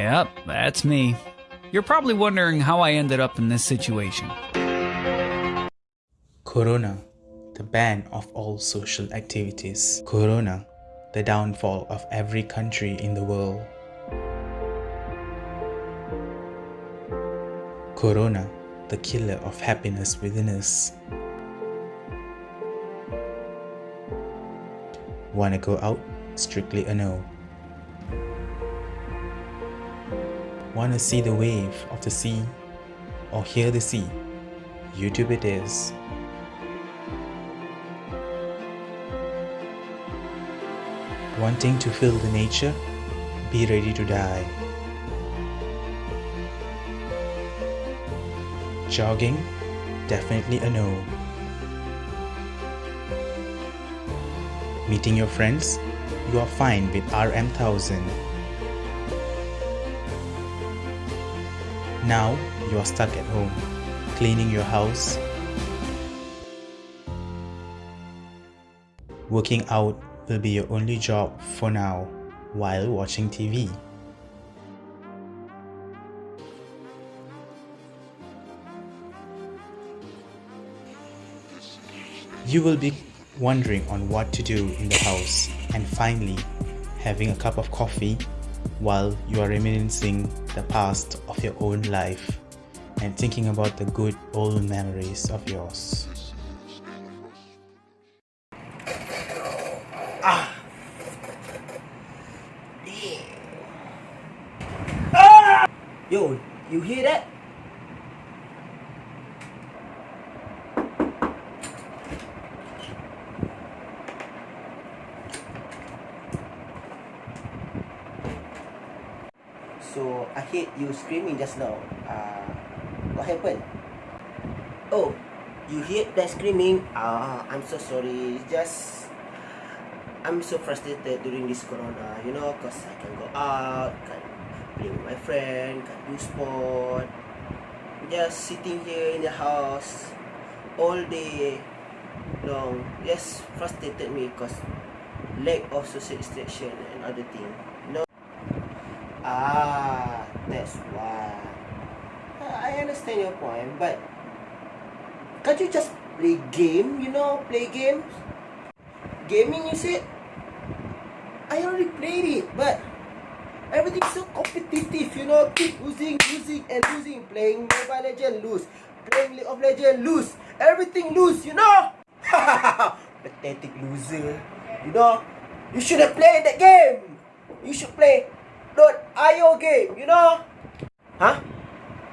Yep, that's me. You're probably wondering how I ended up in this situation. Corona, the ban of all social activities. Corona, the downfall of every country in the world. Corona, the killer of happiness within us. Wanna go out? Strictly a no. Wanna see the wave of the sea or hear the sea? YouTube it is. Wanting to feel the nature? Be ready to die. Jogging? Definitely a no. Meeting your friends? You are fine with RM1000. Now you are stuck at home, cleaning your house, working out will be your only job for now while watching TV. You will be wondering on what to do in the house and finally having a cup of coffee while you are reminiscing the past of your own life and thinking about the good old memories of yours. Ah! Ah! Yo, you hear that? So I heard you screaming just now. Uh, what happened? Oh, you hear that screaming? Ah, I'm so sorry. Just I'm so frustrated during this corona, you know, cause I can't go out, can play with my friend, can do sport. Just sitting here in the house all day long. Just frustrated me cause lack of social distraction and other thing. Ah, that's why. I understand your point, but can't you just play game, you know, play games? Gaming, you said? I already played it, but everything's so competitive, you know, keep losing, losing, and losing. Playing Mobile Legend, lose. Playing League of Legend, lose. Everything lose, you know? Pathetic loser. You know? You should have played that game. You should play .io game, you know? Huh?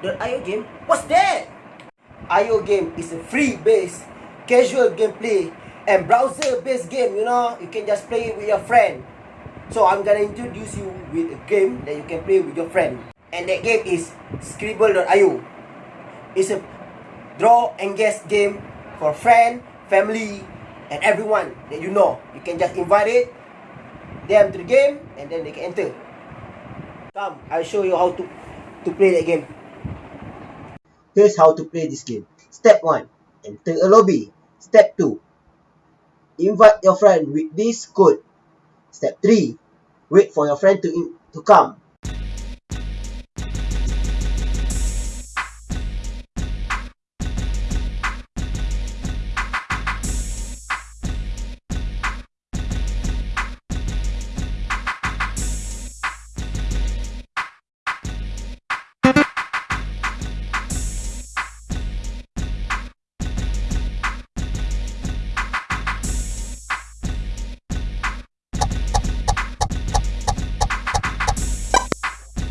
.io game? What's that? IO game is a free-based casual gameplay and browser-based game, you know? You can just play it with your friend. So I'm gonna introduce you with a game that you can play with your friend. And that game is Scribble.io. It's a draw and guess game for friend, family, and everyone that you know. You can just invite it, them to the game, and then they can enter. Come, I'll show you how to, to play that game. Here's how to play this game. Step 1. Enter a lobby. Step 2. Invite your friend with this code. Step 3. Wait for your friend to, in, to come.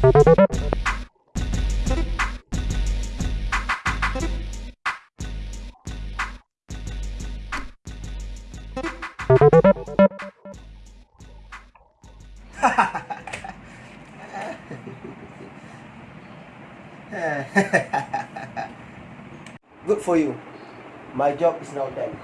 Good for you. My job is now done.